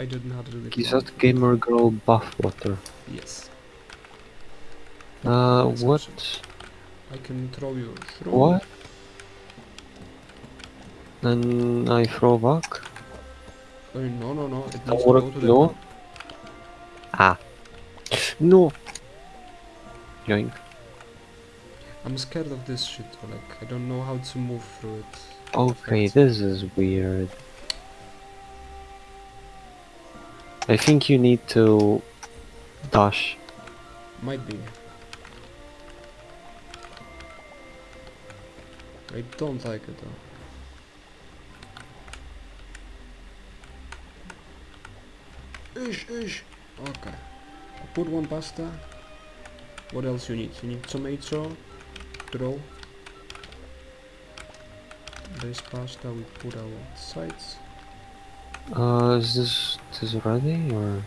I did not really Is that it. gamer girl bathwater? Yes. Uh, That's what? I can throw you shroom. What? Then I throw back? No, no, no. It needs to go to no? ground. Ah. No! Yoink. I'm scared of this shit. Like, I don't know how to move through it. Okay, this is weird. I think you need to dash. Might be. I don't like it though. Ish, ish. Okay. Put one pasta. What else you need? You need tomato, throw. This pasta we put outside. Uh, is this this ready or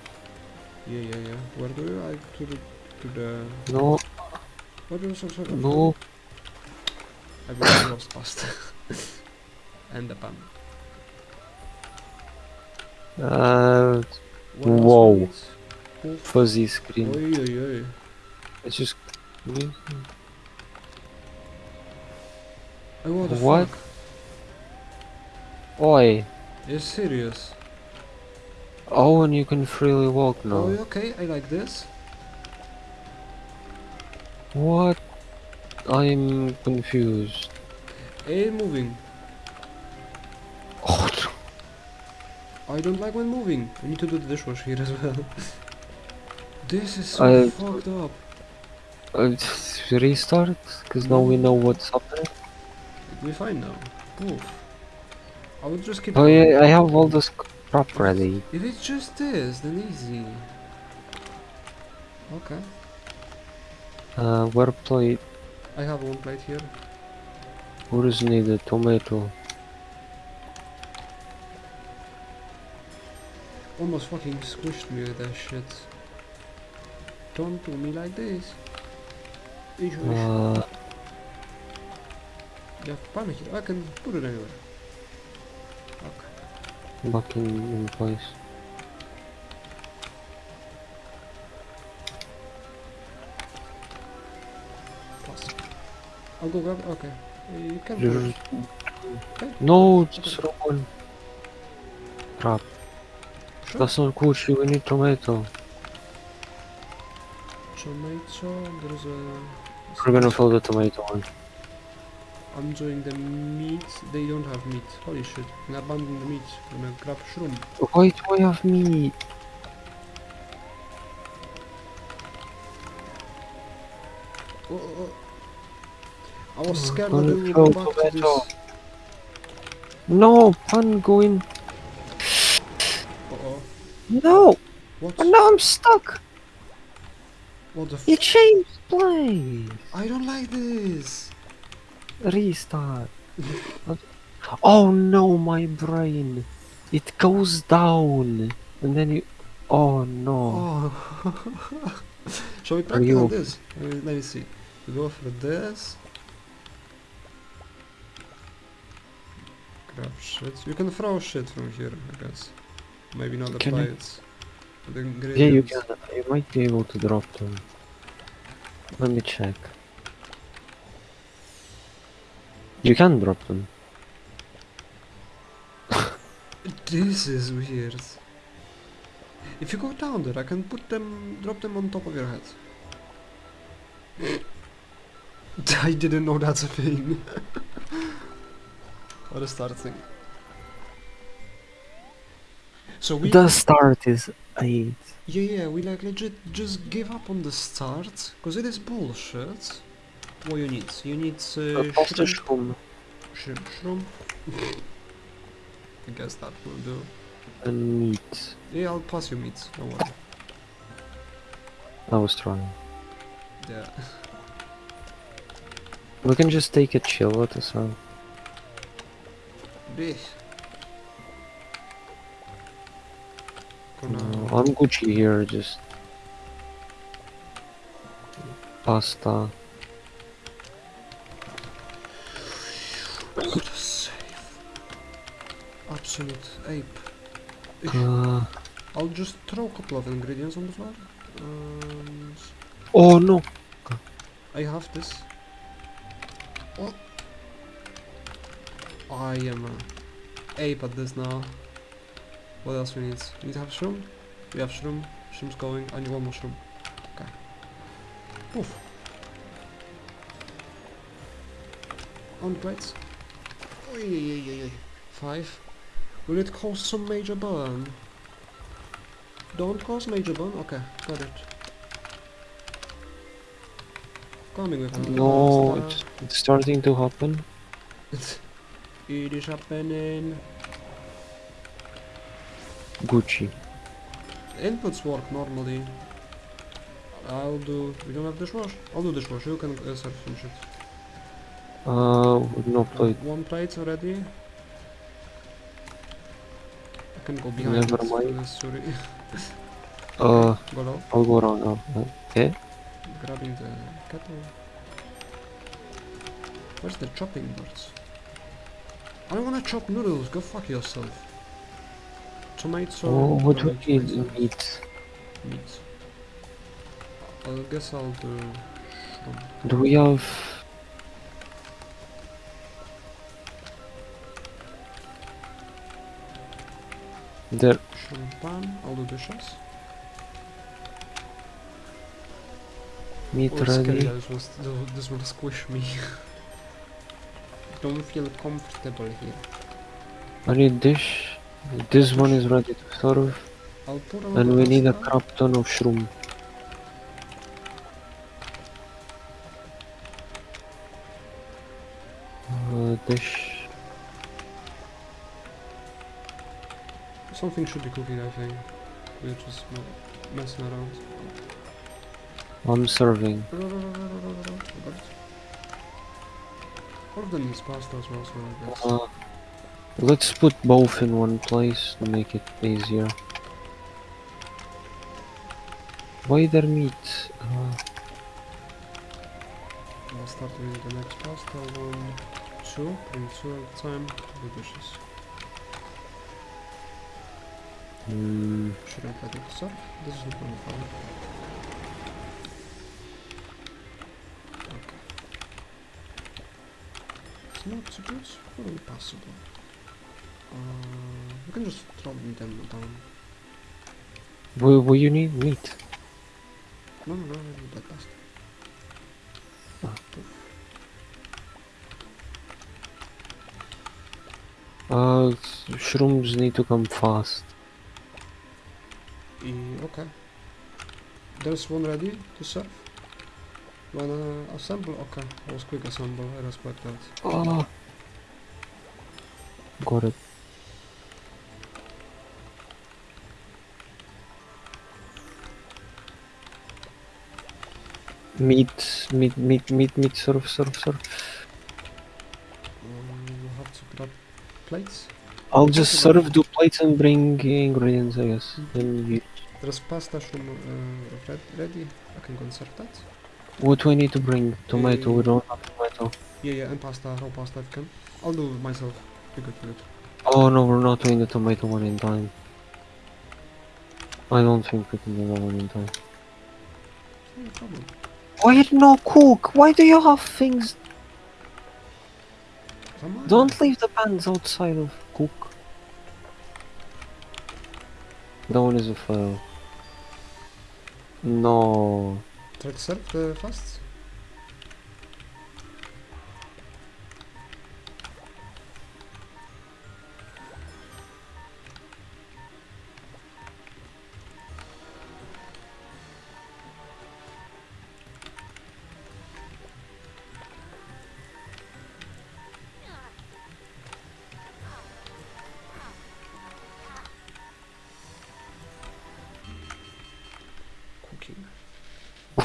Yeah, yeah, yeah. Where do you like to the to the? no? What do you so so? No. I really lost pasta. and the pan. Uh, need? Fuzzy screen. Oi, oi, oi. It's just. Oh, What? Oi! You're serious? Oh, and you can freely walk now. Oh, okay, I like this. What? I'm confused. Hey, moving. Oh, I don't like when moving. I need to do the dishwash here as well. this is so I- fucked up. uh, restart? Because now we know what's happening. We fine now. Poof. I would just keep Oh yeah, I have all this crap ready. If it's just this, then easy. Okay. Uh, where plate? I have one plate here. What is needed? Tomato. Almost fucking squished me with that shit. Don't do me like this. Ish, ish. Uh, You have pan here. I can put it anywhere. Okay. back in, in place. Plus. I'll go grab. Okay. You can put There- it. Okay. No, it's wrong one. Crap. Sure. That's not good. We need tomato. Tomato. There's a. We're gonna fill the tomato one. I'm doing the meat. They don't have meat. Holy shit. I'm abandon the meat. I'm gonna grab shroom. Why do I have meat? Oh, oh, oh. I was Oh, scared that we would go back to this. No, pan going. Uh oh. No, What? and now I'm stuck. What the f- You changed place. I don't like this. Restart. oh no, my brain. It goes down, and then you. Oh no. Oh. Shall we practice on this? Let me, see. We go for this. Grab shit. You can throw shit from here, I guess. Maybe not the Can plates. The Yeah, you can. You might be able to drop them. Let me check. You can drop them. This is weird. If you go down there, I can put them, drop them on top of your head. I didn't know that's a thing. what a start thing. So we The start is eight. Yeah, yeah, we like legit just give up on the start, because it is bullshit. What you need? You need uh, shroom. shroom Shroom. shroom. I guess that will do. and meat. Yeah, I'll pass you meat, don't worry. I was trying. Yeah. We can just take a chill at us out. Blech. Gonna... Uh, I'm Gucci here, just pasta. Save. Absolute ape. Uh, I'll just throw a couple of ingredients on the floor. And Oh no! I have this. Oh. I am a ape at this now. What else we need? We need to have shroom. We have shroom. Shroom's going. I need one more shroom. Okay. Oof. On the plates. Five. Will it cause some major burn? Don't cause major burn? Okay, got it. Coming with another No, it's, it's starting to happen. It is happening. Gucci. Inputs work normally. I'll do. We don't have dishwash. I'll do dishwash. You can uh, serve some shit. Uh, no plate. One plate already. I can go behind. Never mind. uh, sorry. Uh, go low. I'll go around now. Eh? Grabbing the kettle. Where's the chopping boards? I don't wanna chop noodles. Go fuck yourself. Tomato. Oh, what I'll we need? Meat. Meat. I guess I'll do shrimp. Do we have... There. Shrimp pan. I'll do dishes. Meat Oh. This this will squish me. Don't feel comfortable here. I need dish. This one is ready to serve. I'll put And we need a crap ton of shroom. Uh, dish. Something should be cooking, I think. We're just me- messing around. I'm serving. All of them needs pasta as well, so I guess. Uh, let's put both in one place to make it easier. Why there meat? Uh, I'll start with the next pasta. One, two. Bring two at a time. The dishes. Mm, Shouldn't let it serve. This is not gonna fire. Okay. It's not so good. Fully possible. Uh, we can just throw them down. what, what you need? Meat. No, no, no, I need that pasta. Ah. Uh, shrooms need to come fast. Okay. There's one ready to serve. Wanna assemble? Okay, I was quick assemble, I respect that. Ah. Got it. Meat, meat, meat, meat, meat, serve, serve, serve. Um, you have to grab plates. I'll just serve the plates and bring ingredients, I guess. Then you, There's pasta from uh, red ready. I can go and serve that. what do I need to bring? Tomato, we Uh, don't have tomato. Yeah, yeah, and pasta, raw pasta if can. I'll do it myself. Be good, good. Oh no, we're not doing the tomato one in time. I don't think we can do that one in time. No problem. Why no cook? Why do you have things? Don't leave the pans outside of cook. One is a fail. No. To serve the fast.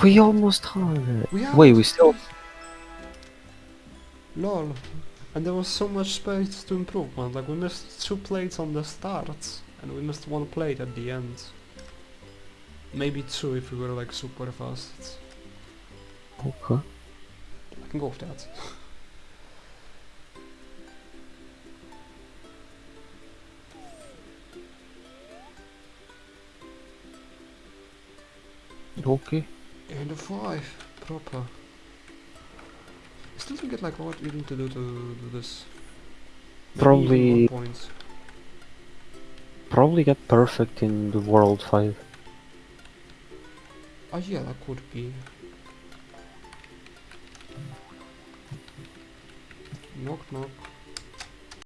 We almost had it. We Wait, we still. Lol. And there was so much space to improve, man. Like, we missed two plates on the start, and we missed one plate at the end. Maybe two if we were, like, super fast. Okay. I can go with that. Okay. In the five, proper. I still don't get like what we need to do to do this. Maybe Probably- one point. Probably get perfect in the World 5. Oh yeah, that could be. Knock knock.